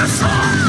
your song.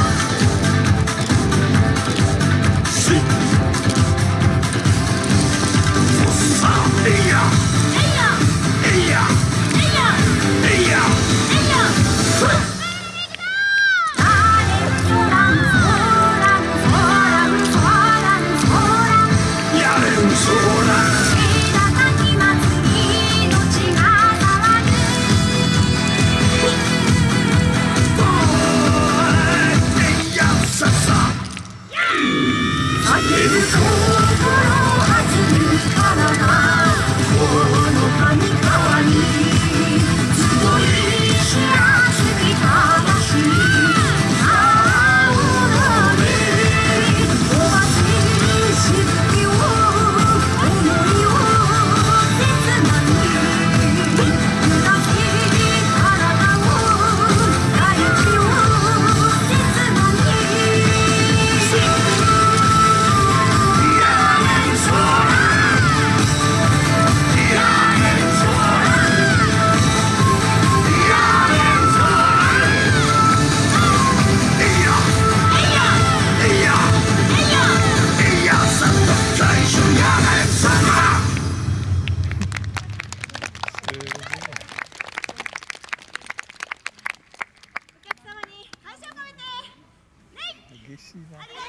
씨발.